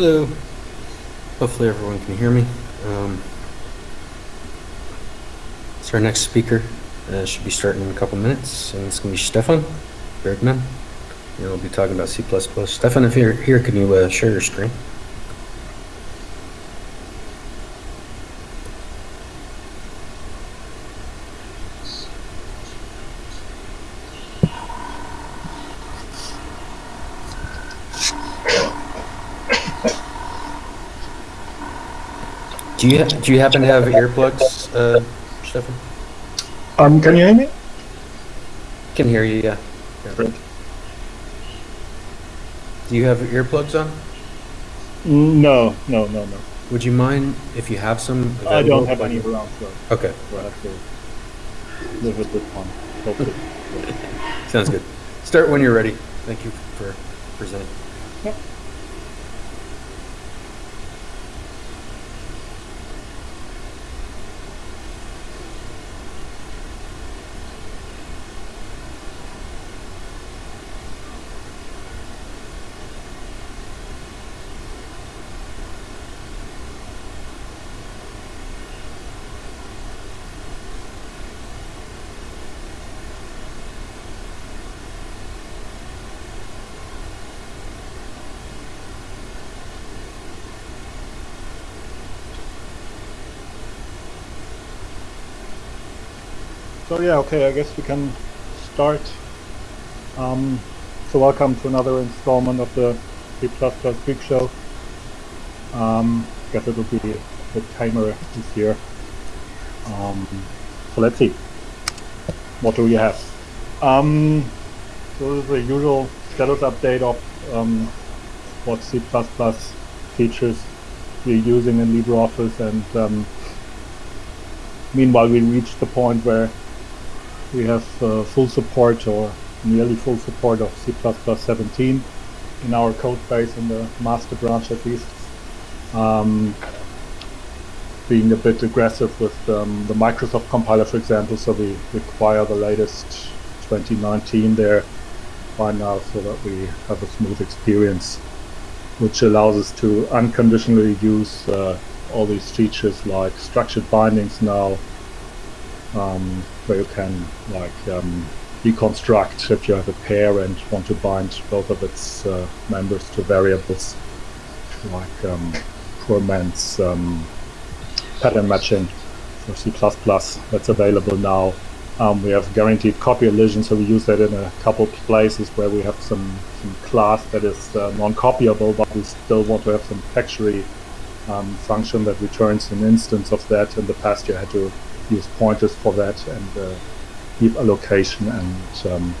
Hello. Hopefully everyone can hear me. Um, so our next speaker uh, should be starting in a couple minutes, and it's going to be Stephan Bergmann. And we'll be talking about C++. Stephan, if you're here, can you uh, share your screen? Do you do you happen to have earplugs, uh, Stephan? Um, can you hear me? Can hear you, yeah. yeah. Great. Do you have earplugs on? No, no, no, no. Would you mind if you have some? I don't have any around, so Okay, we'll have to live with this one. Hopefully. sounds good. Start when you're ready. Thank you for presenting. Yep. So yeah, okay, I guess we can start. Um, so welcome to another installment of the C++ Geek Show. Um, I guess it'll be bit tamer this year. Um, so let's see. What do we have? Um, so this is the usual status update of um, what C++ features we're using in LibreOffice and um, meanwhile we reached the point where we have uh, full support or nearly full support of C++ 17 in our code base in the master branch at least. Um, being a bit aggressive with um, the Microsoft compiler, for example, so we require the latest 2019 there by now so that we have a smooth experience, which allows us to unconditionally use uh, all these features like structured bindings now, um, where you can like um, deconstruct if you have a pair and want to bind both of its uh, members to variables, like um, poor man's um, pattern matching for C++. That's available now. Um, we have guaranteed copy elision, so we use that in a couple places where we have some, some class that is uh, non-copyable, but we still want to have some factory um, function that returns an instance of that. In the past, you had to use pointers for that and uh, heap allocation and um,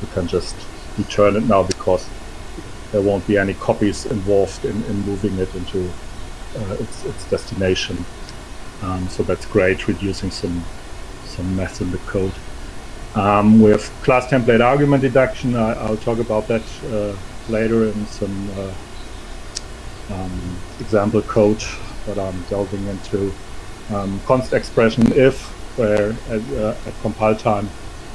you can just return it now because there won't be any copies involved in, in moving it into uh, its, its destination. Um, so that's great, reducing some some mess in the code. Um, we have class template argument deduction. I, will talk about that uh, later in some uh, um, example code that I'm delving into um, const expression if, where at, uh, at, compile time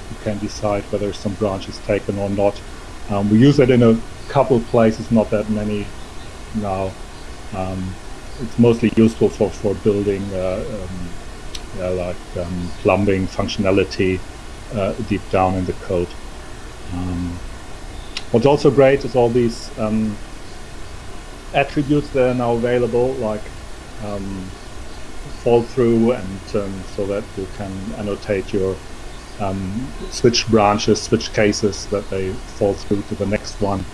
you can decide whether some branch is taken or not. Um, we use it in a couple places, not that many now. Um, it's mostly useful for, for building uh, um, yeah, like um, plumbing functionality uh, deep down in the code. Um, what's also great is all these attributes that are now available, like um, fall through and um, so that you can annotate your um, switch branches, switch cases that they fall through to the next one.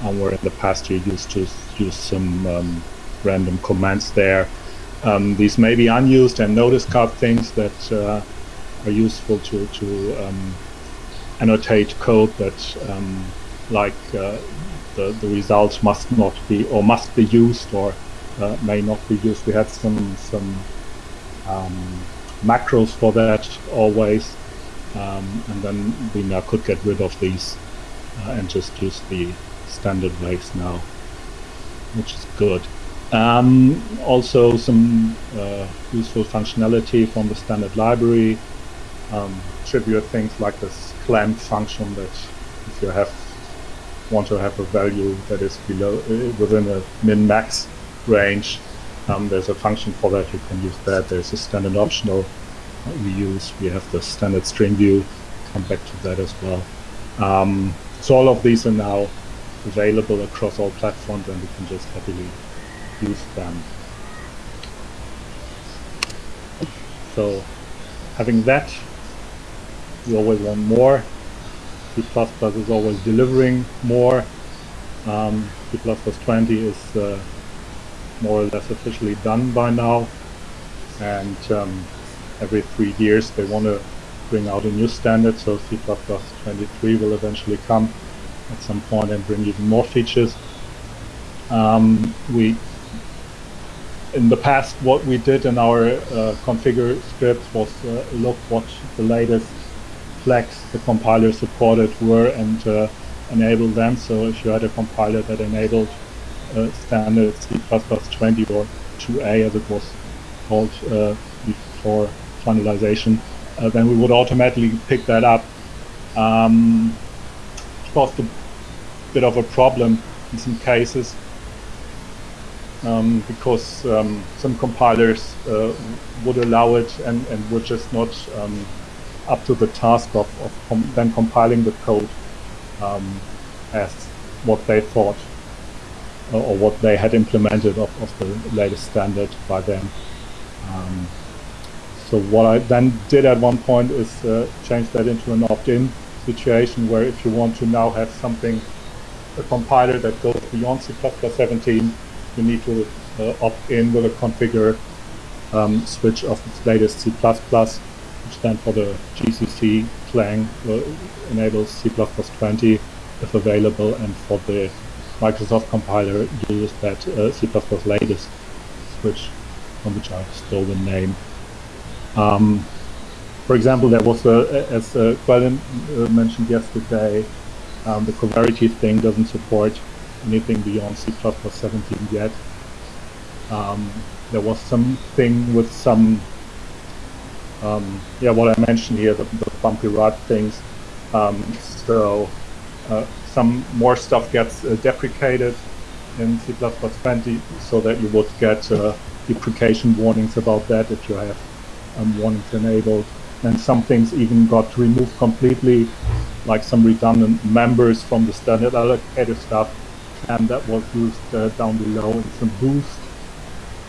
Um, where in the past you used to use some um, random commands there. Um, these may be unused and nodiscard things that uh, are useful to, to um, annotate code that like uh, the, the result must not be or must be used or uh, may not be used. We had some some um, macros for that always, um, and then we now could get rid of these uh, and just use the standard ways now, which is good. Um, also some uh, useful functionality from the standard library. Um, tribute things like this clamp function that if you have want to have a value that is below uh, within a min-max range, um, there's a function for that. You can use that. There's a standard optional we use. We have the standard string view. Come back to that as well. Um, so all of these are now available across all platforms, and we can just happily use them. So having that, we always want more. C++ is always delivering more. Um, C++ 20 is uh, more or less officially done by now. And um, every three years they want to bring out a new standard, so C++ 23 will eventually come at some point and bring even more features. Um, we in the past, what we did in our uh, configure scripts was uh, look what the latest flags the compiler supported were and uh, enable them. So if you had a compiler that enabled standard C++ 20 or 2A as it was called uh, before finalization, uh, then we would automatically pick that up. Um, caused a bit of a problem in some cases um, because um, some compilers uh, would allow it and, and were just not um, up to the task of, of com then compiling the code um, as what they thought uh, or what they had implemented of, of the latest standard by them. Um, so what I then did at one point is uh, change that into an opt-in situation where if you want to now have something, a compiler that goes beyond C++ 17, you need to uh, opt in with a configure um, switch of its latest C++, which then for the GCC Clang uh, enables C++ 20 if available, and for the Microsoft compiler use that uh, C++ latest switch, from which I stole the name. Um, for example, there was, a, as uh, uh, mentioned yesterday, um, the Coverity thing doesn't support anything beyond C++ 17 yet. Um, there was something with some, um, yeah, what I mentioned here, the, the bumpy rod things. Um, so some more stuff gets uh, deprecated in C++20 so that you would get uh, deprecation warnings about that if you have um, warnings enabled. And some things even got removed completely, like some redundant members from the standard allocator stuff and that was used uh, down below in some boost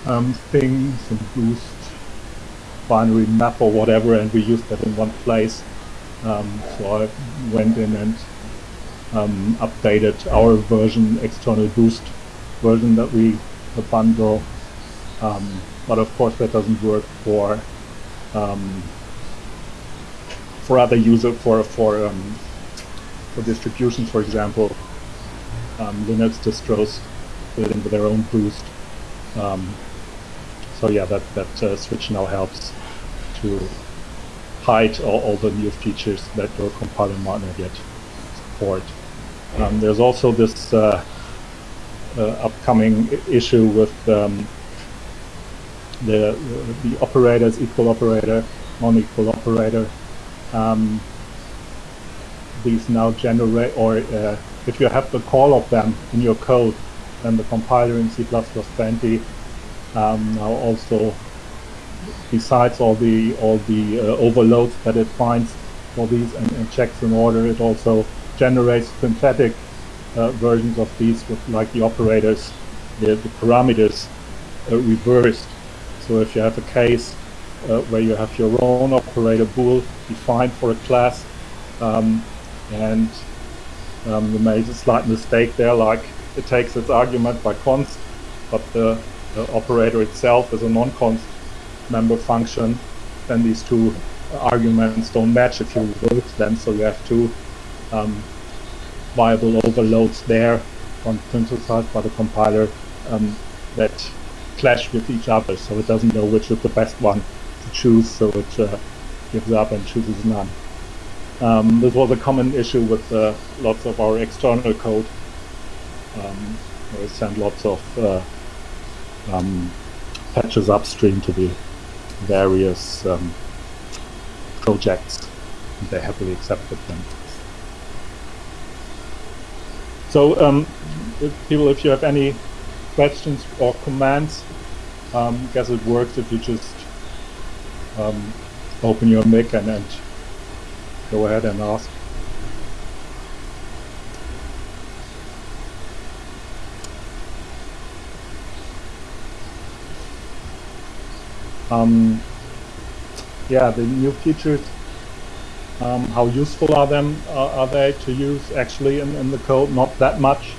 um, things, some boost binary map or whatever, and we used that in one place. Um, so I went in and um, updated our version, external boost version that we bundle. Um, but of course that doesn't work for um, for other user for for um, for distributions, for example um, Linux distros built in with their own boost. Um, so yeah, that, that uh, switch now helps to hide all, all, the new features that your compiler might not yet support. Um, there's also this uh, uh, upcoming issue with um, the the operators, equal operator, non-equal operator. Um, these now generate or uh, if you have the call of them in your code, then the compiler in C++20 um, now also, besides all the all the uh, overloads that it finds for these and, and, checks in order, it also generates synthetic uh, versions of these with like the operators, the, the parameters uh, reversed. So if you have a case uh, where you have your own operator bool defined for a class, um, and um, you made a slight mistake there, like it takes its argument by const, but the, the operator itself is a non-const member function. Then these two arguments don't match if you reverse them, so you have two um, viable overloads there on synthesized by the compiler um, that clash with each other, so it doesn't know which is the best one to choose, so it uh, gives up and chooses none. Um, this was a common issue with uh, lots of our external code. Um, we send lots of uh, um, patches upstream to the various um, projects. They happily accepted them. So, um, if people, if you have any questions or comments, um, guess it works if you just um, open your mic and, and go ahead and ask. Um, yeah, the new features, um, how useful are them? Uh, are they to use actually in, in the code? Not that much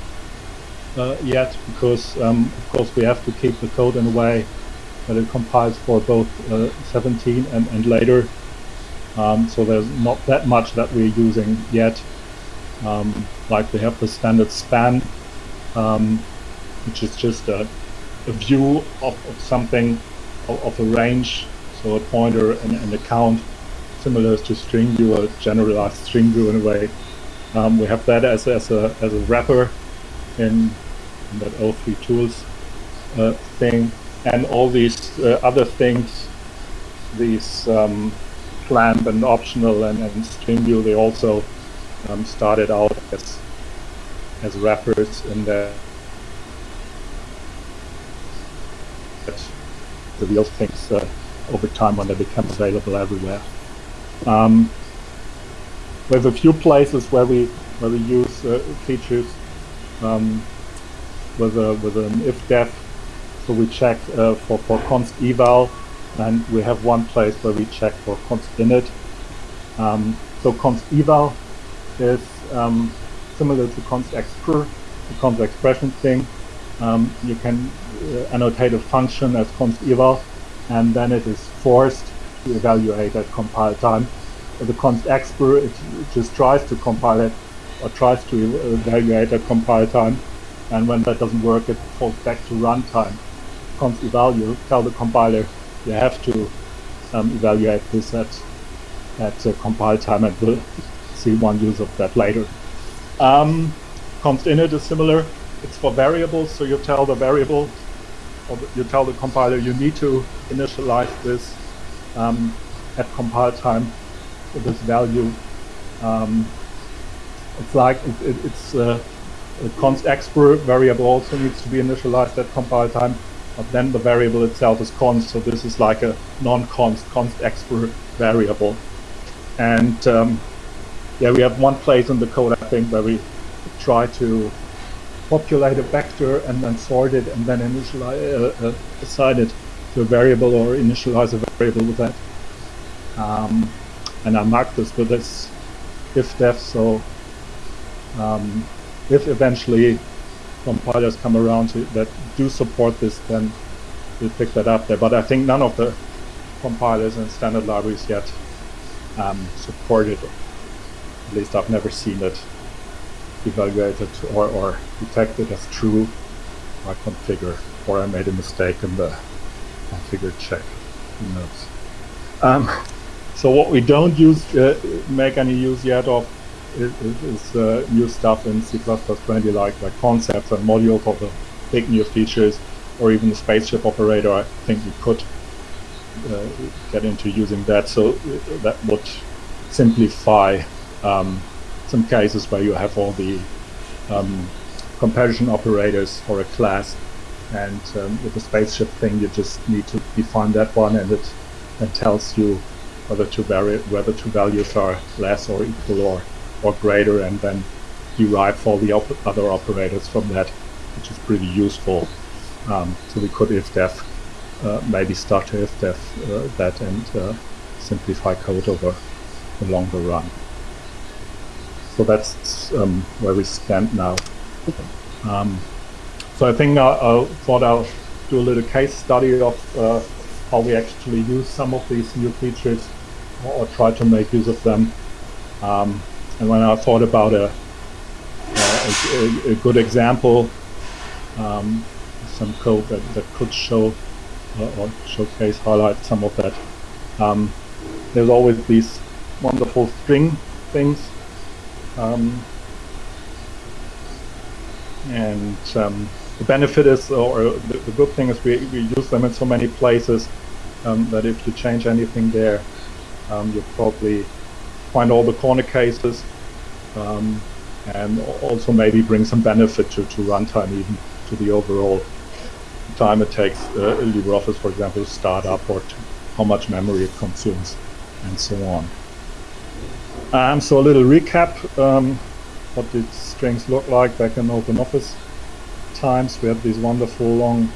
uh, yet, because um, of course we have to keep the code in a way that it compiles for both uh, 17 and, and later. Um, so there's not that much that we're using yet. Um, like we have the standard span, um, which is just a, a view of, of something of, of, a range, so a pointer and, and a count, similar to string view, a generalized string view in a way. Um, we have that as, as, a, as a wrapper in, in that o3tl uh, thing and all these uh, other things, these um, clamp and optional and, and string view, they also um, started out as as wrappers in the the real things uh, over time when they become available everywhere. Um, have a few places where we where we use uh, features um, with a with an if def so we check uh, for, for const eval, and we have one place where we check for const init. Um, so const eval is um, similar to const expr, the const expression thing. Um, you can uh, annotate a function as const eval, and then it is forced evaluate at compile time. the const expr, it, just tries to compile it, or tries to evaluate at compile time, and when that doesn't work, it falls back to runtime const eval, you tell the compiler you have to um, evaluate this at at uh, compile time, and we'll see one use of that later. Um, const init is similar. It's for variables, so you tell the variable, or you tell the compiler you need to initialize this um, at compile time this value. Um, it's like it, it, it's uh, a const expr variable also needs to be initialized at compile time but then the variable itself is const, so this is like a non-const, const expr variable. And um, yeah, we have one place in the code, I think, where we try to populate a vector and then sort it and then initialize, uh, uh, assign it to a variable or initialize a variable with that. Um, and I mark this with this if def, so um, if eventually compilers come around to, that do support this, then we'll pick that up there. But I think none of the compilers and standard libraries yet um, support it. At least I've never seen it evaluated or, or detected as true by configure, or I made a mistake in the configure check. Who knows? Um, so what we don't use, uh, make any use yet of is, is uh, new stuff in C++ like, like concepts and modules of the big new features, or even the spaceship operator. I think we could uh, get into using that. So uh, that would simplify um, some cases where you have all the um, comparison operators for a class, and um, with the spaceship thing, you just need to define that one, and it and tells you whether two whether two values are less or equal or or greater and then derive all the op other operators from that, which is pretty useful. Um, so we could if def uh, maybe start to if def uh, that and uh, simplify code over the longer run. So that's um, where we stand now. Um, so I think I, I, thought I'll do a little case study of uh, how we actually use some of these new features or, try to make use of them. Um, and when I thought about a, a, a good example, um, some code that, that could show uh, or showcase, highlight some of that, um, there's always these wonderful string things. Um, and um, the benefit is, or the, the, good thing is we, we use them in so many places um, that if you change anything there, um, you probably find all the corner cases. Um, and also maybe bring some benefit to, to runtime even to the overall time it takes uh, LibreOffice, for example, to start up or to how much memory it consumes and so on. Um, so a little recap, um, what did strings look like back in OpenOffice times? We had these wonderful long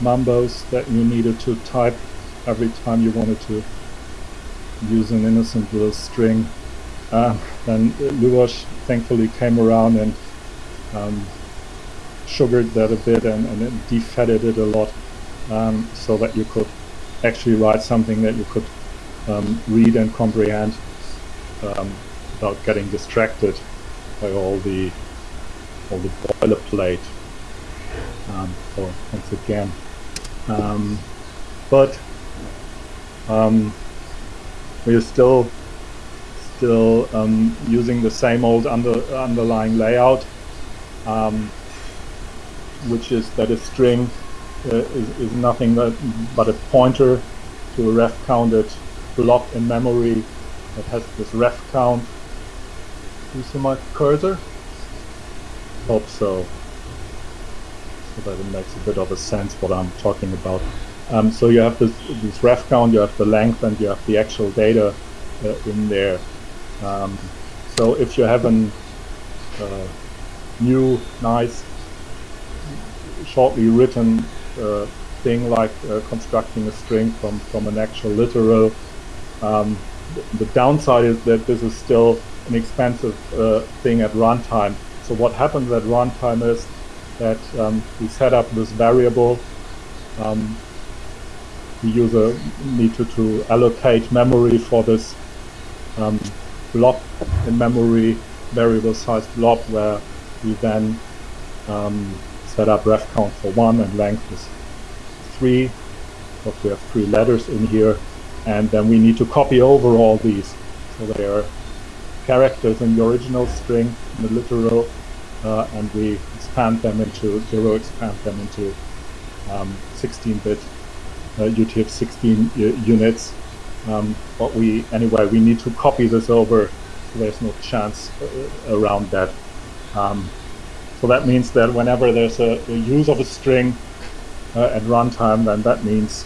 numbers that you needed to type every time you wanted to use an innocent little string. Uh, then Luboš thankfully came around and um, sugared that a bit and, and defatted it a lot um, so that you could actually write something that you could um, read and comprehend um, without getting distracted by all the the boilerplate. Um, so once again, um, but um, we are still still um, using the same old under, underlying layout, um, which is that a string uh, is, is nothing but, but a pointer to a ref counted block in memory that has this ref count. Do you see my cursor? Hope so. So that it makes a bit of a sense what I'm talking about. Um, so you have this, this ref count, you have the length, and you have the actual data uh, in there. Um, so if you have a uh, new, nice, shortly written uh, thing like uh, constructing a string from, from an actual literal, um, the downside is that this is still an expensive uh, thing at runtime. So what happens at runtime is that um, we set up this variable um, the user need to, to allocate memory for this um, blob in memory variable size blob where we then um, set up ref count for one and length is three. Because we have three letters in here. And then we need to copy over all these. So they are characters in the original string in the literal uh, and we expand them into zero expand them into 16-bit um, uh, UTF-16 units. Um, but we anyway we need to copy this over. So there's no chance uh, around that. Um, so that means that whenever there's a, a use of a string uh, at runtime, then that means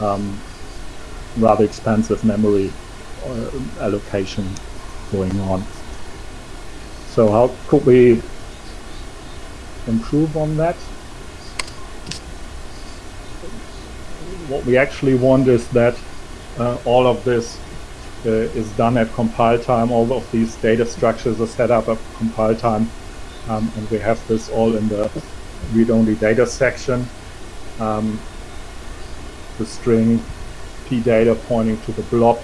um, rather expensive memory uh, allocation going on. So how could we improve on that? what we actually want is that uh, all of this uh, is done at compile time. All of these data structures are set up at compile time. Um, and we have this all in the read-only data section. Um, the string p data pointing to the blob.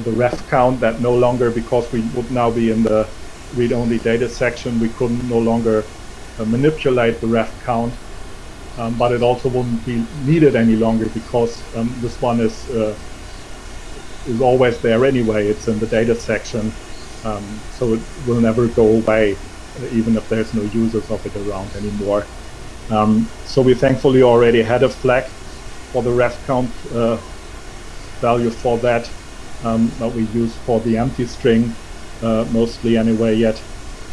For the ref count that no longer, because we would now be in the read-only data section, we couldn't no longer uh, manipulate the ref count um, but it also wouldn't be needed any longer because um, this one is uh, is always there anyway. It's in the data section, um, so it will never go away, uh, even if there's no users of it around anymore. Um, so we thankfully already had a flag for the ref count uh, value for that um, that we use for the empty string uh, mostly anyway yet.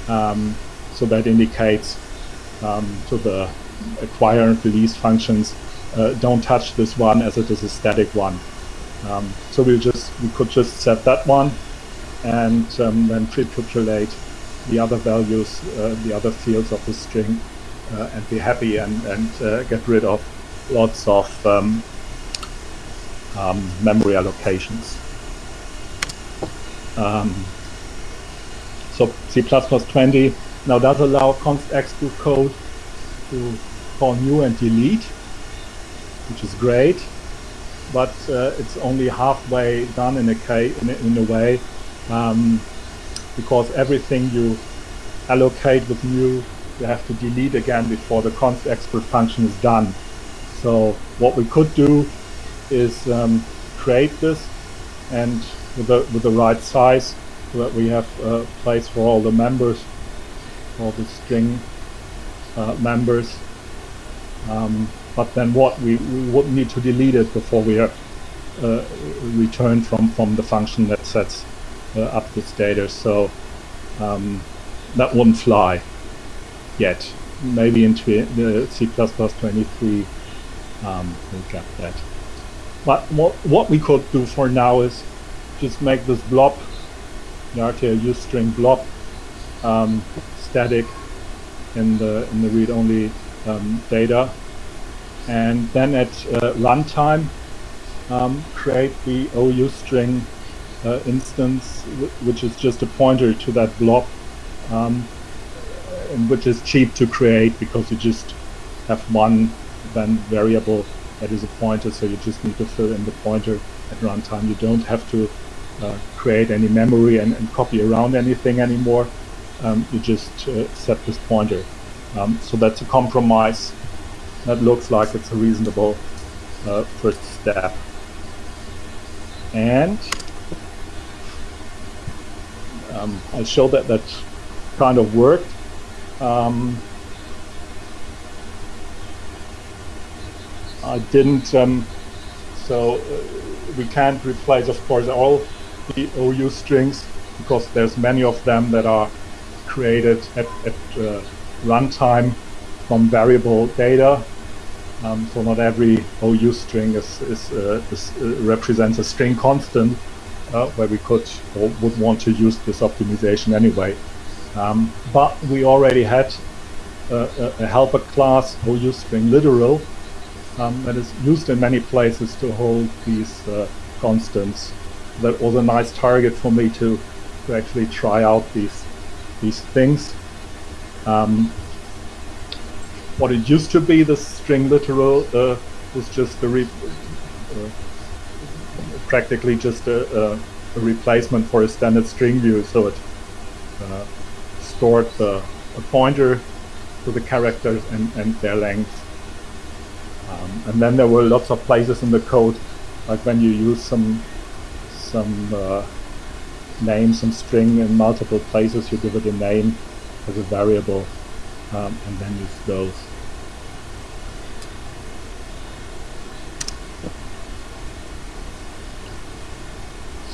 Um, so that indicates to the acquire and release functions uh, don't touch this one as it is a static one. Um, so we just we could just set that one and um, then pre-populate the other values, uh, the other fields of the string, uh, and be happy and, and uh, get rid of lots of um, um memory allocations. Um, so C++20 now does allow const execute code to call new and delete, which is great, but uh, it's only halfway done in a, in a, in a way um, because everything you allocate with new you have to delete again before the const export function is done. So what we could do is um, create this and with the, with the right size so that we have a place for all the members, all the string uh, members. Um, but then what? We, we would need to delete it before we uh, return from, from the function that sets uh, up this data. So um, that wouldn't fly yet. Maybe in the C++23 um, we'll get that. But what, what we could do for now is just make this blob, the RTL use string blob, um, static in the in the read-only um, data, and then at uh, runtime um, create the OU string uh, instance, which is just a pointer to that blob, um, and which is cheap to create because you just have one then variable that is a pointer, so you just need to fill in the pointer at runtime. You don't have to create any memory and, and, copy around anything anymore. Um, you just uh, set this pointer. Um, so that's a compromise. That looks like it's a reasonable uh, first step. And um, I showed that that kind of worked. Um, I didn't, um, so uh, we can't replace, of course, all the OU strings because there's many of them that are created at, at uh, runtime from variable data. Um, so not every OU string is, is, uh, is uh, represents a string constant uh, where we could or would want to use this optimization anyway. Um, but we already had a, a helper class OU string literal um, that is used in many places to hold these uh, constants. That was a nice target for me to, to actually try out these these things. Um, what it used to be, the string literal, uh, was just a uh, practically just a, a, a, replacement for a standard string view. So it uh, stored a pointer to the characters and, and their length um, and then there were lots of places in the code, like when you use some some uh, name, some string in multiple places, you give it a name as a variable, um, and then use those.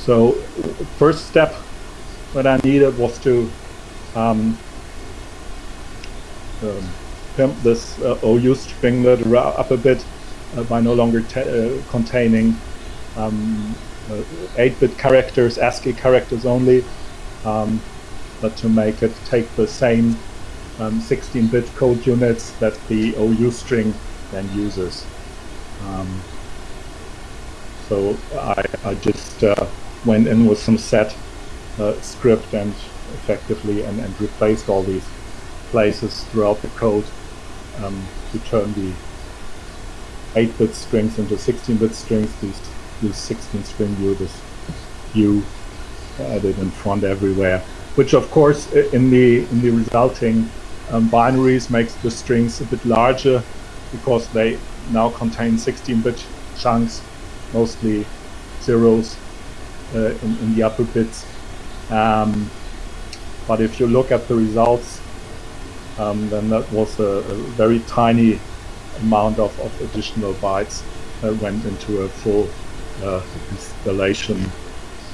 So first step what I needed was to um, um, pimp this uh, OU stringlet up a bit uh, by no longer uh, containing 8-bit um, characters, ASCII characters only, um, but to make it take the same 16-bit um, code units that the OU string then uses. Um, so I, I just uh, went in with some sed uh, script and effectively and, and replaced all these places throughout the code um, to turn the 8-bit strings into 16-bit strings. These use 16 string view, this U added in front everywhere, which of course in the in the resulting um, binaries makes the strings a bit larger because they now contain 16-bit chunks, mostly zeros uh, in, in, the upper bits. Um, but if you look at the results um, then that was a, a, very tiny amount of, of additional bytes that went into a full uh, installation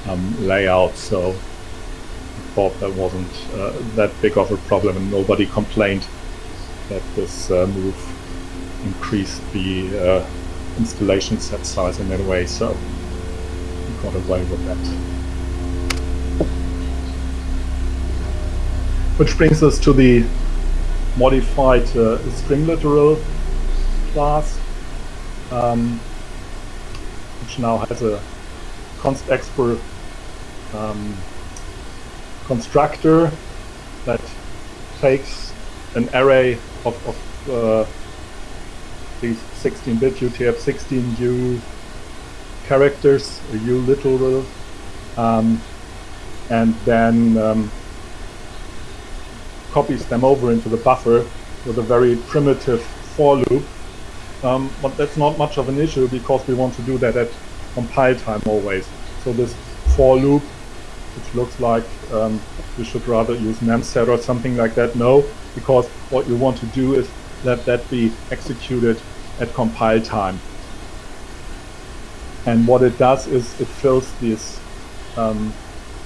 um, layout. So I thought that wasn't uh, that big of a problem and nobody complained that this uh, move increased the uh, installation set size in any way. So we got away with that. Which brings us to the modified uh, string literal class, um, which now has a const expr um, constructor that takes an array of, of uh, these 16-bit UTF-16U characters, a U literal, um, and then um, copies them over into the buffer with a very primitive for loop. Um, but that's not much of an issue because we want to do that at compile time always. So this for loop, which looks like um, you should rather use memset or something like that. No, because what you want to do is let that be executed at compile time. And what it does is it fills these um,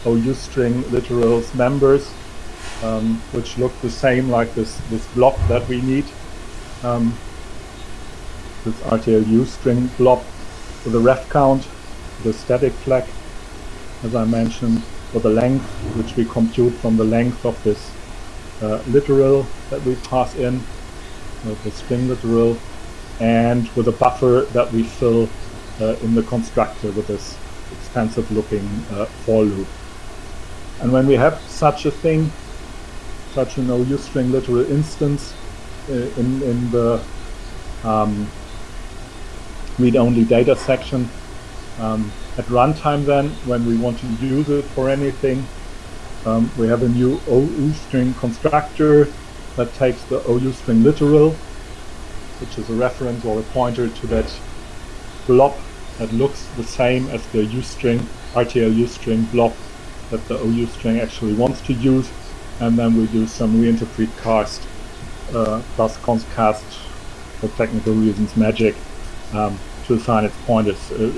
OU string literals members um, which look the same like this, this blob that we need. Um, this RTLU string blob with the ref count, the static flag, as I mentioned, for the length, which we compute from the length of this uh, literal that we pass in, uh, the string literal, and with a buffer that we fill uh, in the constructor with this expensive looking uh, for loop. And when we have such a thing, such an OU string literal instance uh, in, in the um, read-only data section, um, at runtime then, when we want to use it for anything, um, we have a new OU string constructor that takes the OU string literal, which is a reference or a pointer to that blob that looks the same as the UString, RTL U string blob that the OU string actually wants to use. And then we do some reinterpret cast uh, plus const cast for technical reasons magic um, to assign its pointers, uh,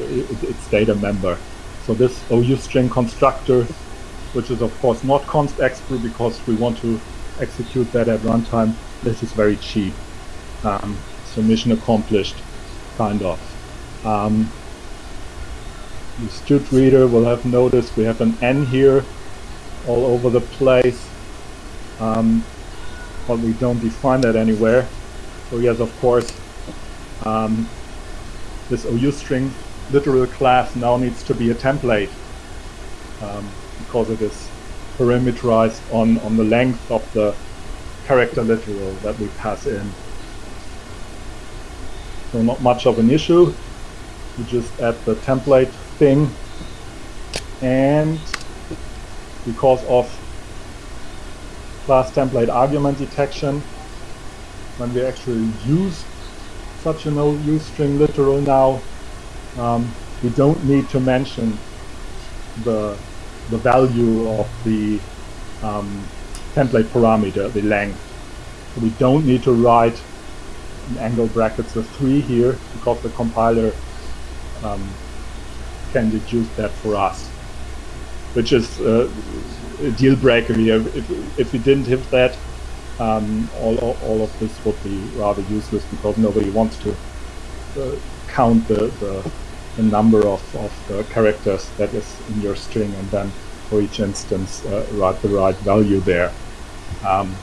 its data member. So this OU string constructor, which is of course not const expr because we want to execute that at runtime, this is very cheap. Um, so mission accomplished, kind of. Um, the std reader will have noticed we have an N here all over the place, um, but we don't define that anywhere. So yes, of course, um, this OU string literal class now needs to be a template um, because it is parameterized on, on the length of the character literal that we pass in. So not much of an issue. You just add the template thing and because of class template argument deduction when we actually use such an OU string literal now um, we don't need to mention the the value of the um, template parameter, the length. We don't need to write angle brackets of 3 here because the compiler um, can deduce that for us, which is uh, a deal breaker here. If, if we didn't have that, um, all, all of this would be rather useless because nobody wants to uh, count the, the, the, number of, of the characters that is in your string and then for each instance uh, write the right value there. Um,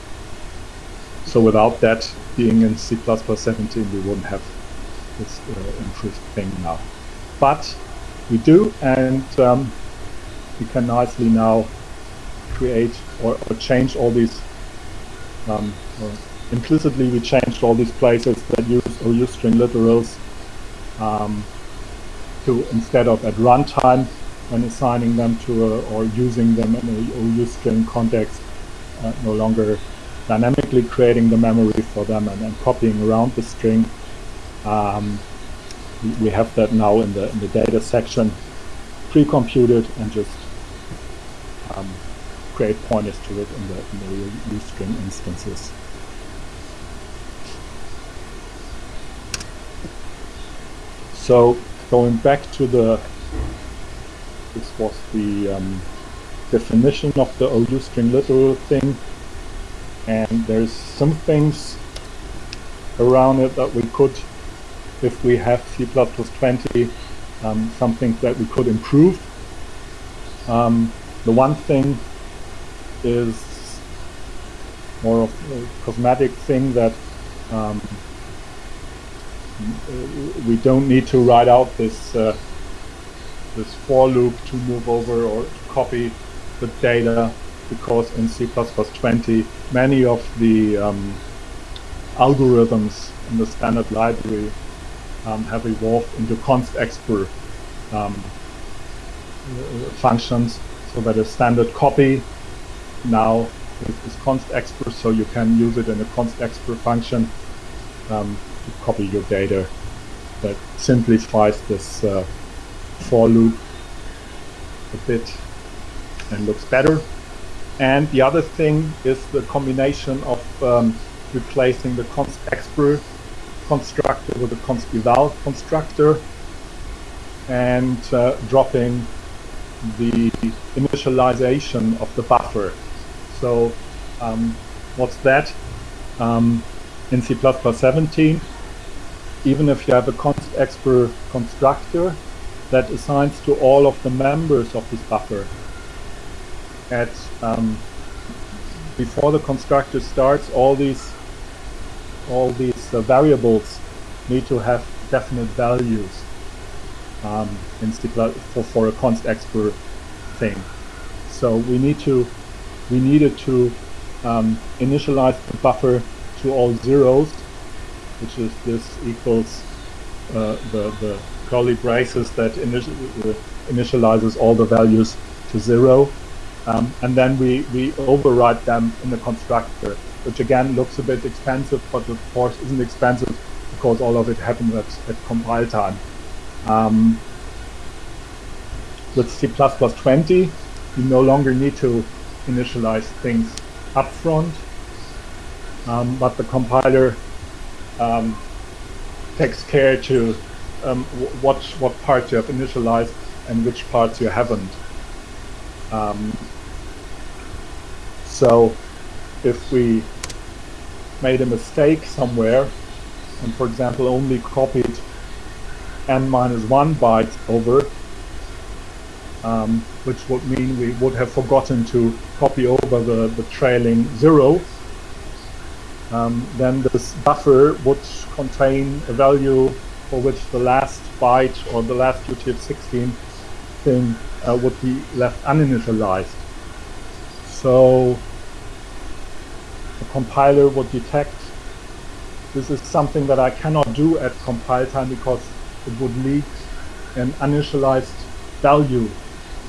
so without that being in C++ 17, we wouldn't have this uh, improved thing now. But we do, and um, we can nicely now create or, or change all these. Um, implicitly, we changed all these places that use OU string literals um, to instead of at runtime when assigning them to a, or using them in a OU string context, uh, no longer dynamically creating the memory for them and, and copying around the string. Um, we have that now in the in the data section pre-computed and just um, create pointers to it in the in the string instances. So going back to the this was the um, definition of the OU string literal thing and there's some things around it that we could if we have C++20 um, something that we could improve. Um, the one thing is more of a cosmetic thing that um, we don't need to write out this uh, this for loop to move over or to copy the data because in C++20 many of the um, algorithms in the standard library um, have evolved into const expr um, functions so that a standard copy now is, const expr so you can use it in a const expr function um, to copy your data that simplifies this uh, for loop a bit and looks better and the other thing is the combination of um, replacing the const expr constructor with a const eval constructor and uh, dropping the initialization of the buffer. So Um, what's that? Um, in C++ 17, even if you have a const expr constructor that assigns to all of the members of this buffer at um, before the constructor starts, all these all these uh, variables need to have definite values um, in C++ for, for a const expr thing. So we need to we needed to um, initialize the buffer to all zeros, which is this equals uh, the the curly braces that initi uh, initializes all the values to zero. Um, and then we, we override them in the constructor, which again looks a bit expensive, but of course isn't expensive because all of it happens at, at compile time. Um, with C++ 20, you no longer need to initialize things upfront, um, but the compiler um, takes care to um, what what parts you have initialized and which parts you haven't. Um, so if we made a mistake somewhere and for example only copied n minus one bytes over um, which would mean we would have forgotten to copy over the, the trailing zero. Um, then this buffer would contain a value for which the last byte or the last UTF-16 thing uh, would be left uninitialized. So the compiler would detect this is something that I cannot do at compile time because it would leak an uninitialized value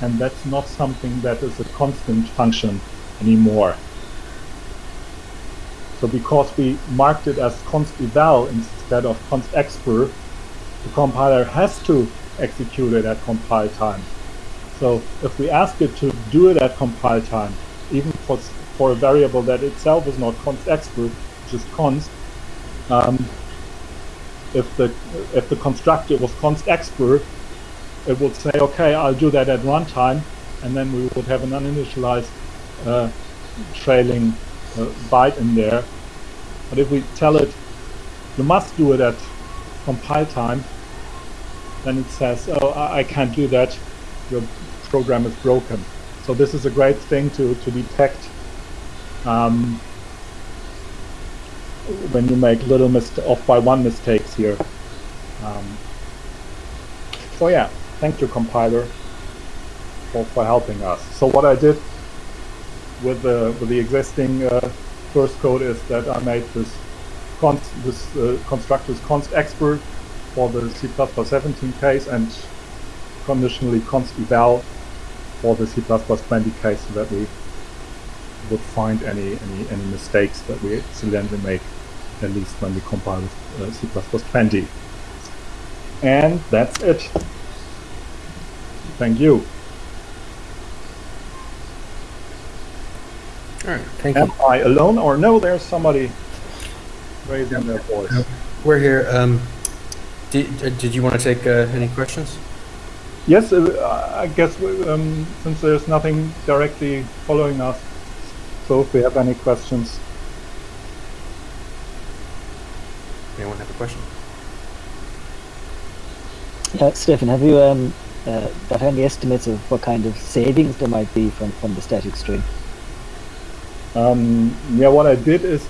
and that's not something that is a constant function anymore. So because we marked it as const eval instead of const expr, the compiler has to execute it at compile time. So if we ask it to do it at compile time, even for, for a variable that itself is not const expr, just const, um, if the if the constructor was const expr, it would say, okay, I'll do that at runtime, and then we would have an uninitialized uh, trailing uh, byte in there. But if we tell it, you must do it at compile time, then it says, oh, I, I can't do that, your program is broken. So this is a great thing to, to detect um, when you make little off by one mistakes here. Um, so yeah, thank you compiler for, for helping us. So what I did with the with the existing uh, source code is that I made this const this uh, constructor's const expr for the C++ 17 case and conditionally const eval for the C++ 20 case so that we would find any, any, any mistakes that we accidentally make, at least when we compile with uh, C++ 20. And that's it. Thank you. All right, thank Am you. I alone or no, there's somebody raising their voice. We're here. Um, did, uh, did you want to take uh, any questions? Yes, uh, I guess we, um, since there's nothing directly following us, so if we have any questions. Anyone have a question? Yeah, Stephan, have you um, uh, got any estimates of what kind of savings there might be from, from the static string? Um, yeah, what I did is